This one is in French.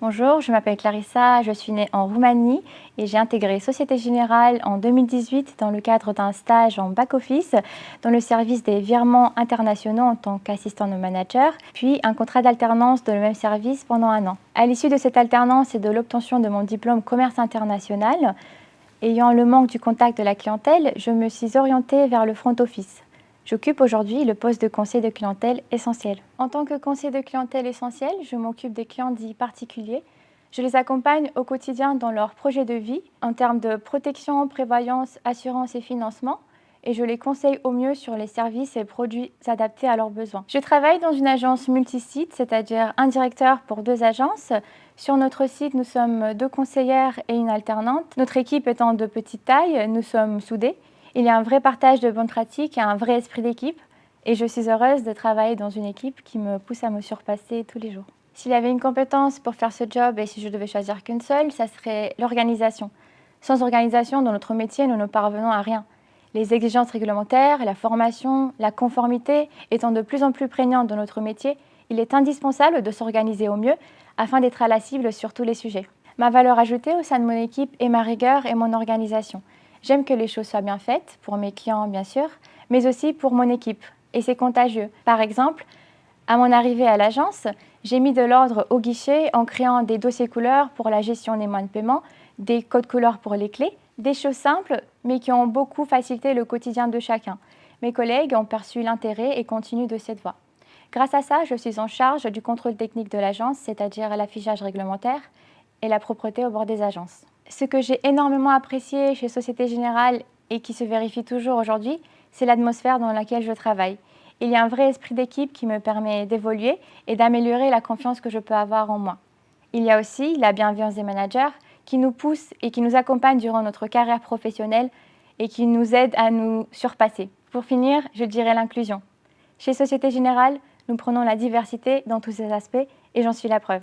Bonjour, je m'appelle Clarissa, je suis née en Roumanie et j'ai intégré Société Générale en 2018 dans le cadre d'un stage en back-office dans le service des virements internationaux en tant qu'assistant de manager, puis un contrat d'alternance dans le même service pendant un an. À l'issue de cette alternance et de l'obtention de mon diplôme commerce international, ayant le manque du contact de la clientèle, je me suis orientée vers le front office. J'occupe aujourd'hui le poste de conseiller de clientèle essentiel. En tant que conseiller de clientèle essentiel, je m'occupe des clients dits particuliers. Je les accompagne au quotidien dans leurs projets de vie en termes de protection, prévoyance, assurance et financement et je les conseille au mieux sur les services et produits adaptés à leurs besoins. Je travaille dans une agence multisite, c'est-à-dire un directeur pour deux agences. Sur notre site, nous sommes deux conseillères et une alternante. Notre équipe étant de petite taille, nous sommes soudés. Il y a un vrai partage de bonnes pratiques et un vrai esprit d'équipe. Et je suis heureuse de travailler dans une équipe qui me pousse à me surpasser tous les jours. S'il y avait une compétence pour faire ce job et si je devais choisir qu'une seule, ça serait l'organisation. Sans organisation, dans notre métier, nous ne parvenons à rien. Les exigences réglementaires, la formation, la conformité étant de plus en plus prégnantes dans notre métier, il est indispensable de s'organiser au mieux afin d'être à la cible sur tous les sujets. Ma valeur ajoutée au sein de mon équipe est ma rigueur et mon organisation. J'aime que les choses soient bien faites, pour mes clients bien sûr, mais aussi pour mon équipe. Et c'est contagieux. Par exemple, à mon arrivée à l'agence, j'ai mis de l'ordre au guichet en créant des dossiers couleurs pour la gestion des moyens de paiement, des codes couleurs pour les clés, des choses simples mais qui ont beaucoup facilité le quotidien de chacun. Mes collègues ont perçu l'intérêt et continuent de cette voie. Grâce à ça, je suis en charge du contrôle technique de l'agence, c'est-à-dire l'affichage réglementaire et la propreté au bord des agences. Ce que j'ai énormément apprécié chez Société Générale et qui se vérifie toujours aujourd'hui, c'est l'atmosphère dans laquelle je travaille. Il y a un vrai esprit d'équipe qui me permet d'évoluer et d'améliorer la confiance que je peux avoir en moi. Il y a aussi la bienveillance des managers qui nous poussent et qui nous accompagnent durant notre carrière professionnelle et qui nous aident à nous surpasser. Pour finir, je dirais l'inclusion. Chez Société Générale, nous prenons la diversité dans tous ses aspects et j'en suis la preuve.